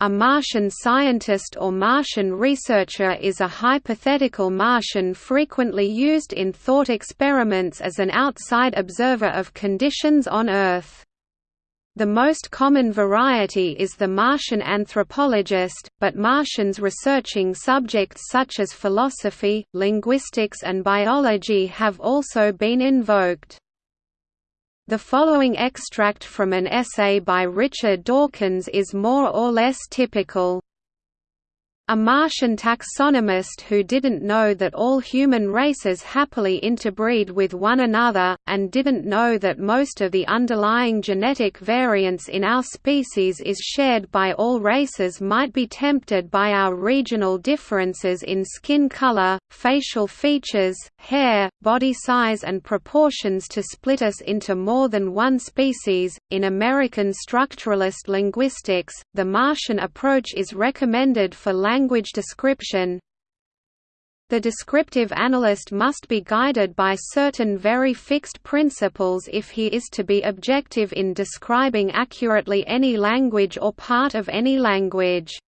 A Martian scientist or Martian researcher is a hypothetical Martian frequently used in thought experiments as an outside observer of conditions on Earth. The most common variety is the Martian anthropologist, but Martians researching subjects such as philosophy, linguistics and biology have also been invoked. The following extract from an essay by Richard Dawkins is more or less typical. A Martian taxonomist who didn't know that all human races happily interbreed with one another, and didn't know that most of the underlying genetic variance in our species is shared by all races might be tempted by our regional differences in skin color, facial features, hair, body size and proportions to split us into more than one species. In American structuralist linguistics, the Martian approach is recommended for language language description The descriptive analyst must be guided by certain very fixed principles if he is to be objective in describing accurately any language or part of any language.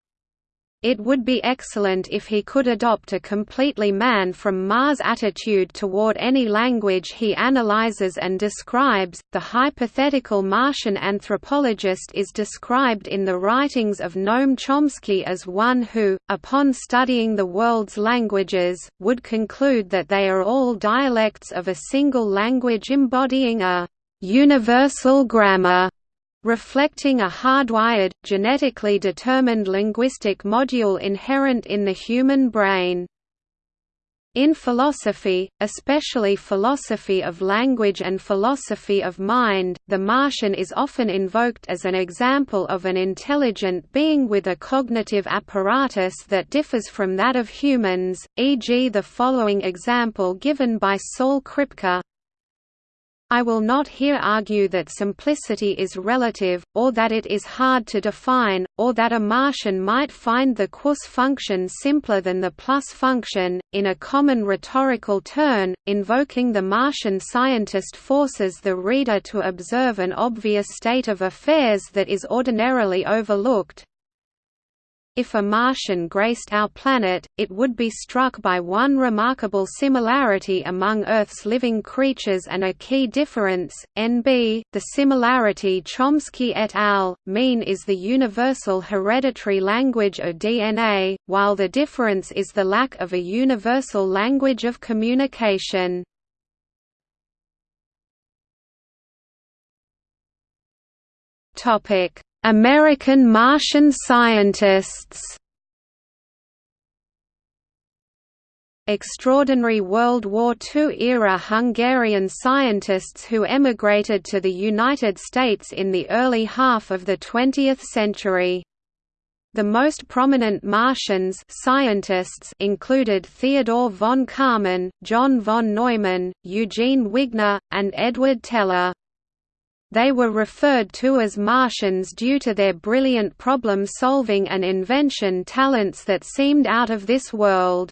It would be excellent if he could adopt a completely man-from-Mars attitude toward any language he analyzes and describes. The hypothetical Martian anthropologist is described in the writings of Noam Chomsky as one who, upon studying the world's languages, would conclude that they are all dialects of a single language embodying a universal grammar reflecting a hardwired, genetically determined linguistic module inherent in the human brain. In philosophy, especially philosophy of language and philosophy of mind, the Martian is often invoked as an example of an intelligent being with a cognitive apparatus that differs from that of humans, e.g. the following example given by Saul Kripke, I will not here argue that simplicity is relative, or that it is hard to define, or that a Martian might find the quus function simpler than the plus function. In a common rhetorical turn, invoking the Martian scientist forces the reader to observe an obvious state of affairs that is ordinarily overlooked, if a Martian graced our planet, it would be struck by one remarkable similarity among Earth's living creatures and a key difference, NB, the similarity Chomsky et al. mean is the universal hereditary language of DNA, while the difference is the lack of a universal language of communication. Topic American Martian scientists Extraordinary World War II-era Hungarian scientists who emigrated to the United States in the early half of the 20th century. The most prominent Martians scientists included Theodore von Karman, John von Neumann, Eugene Wigner, and Edward Teller. They were referred to as Martians due to their brilliant problem-solving and invention talents that seemed out of this world.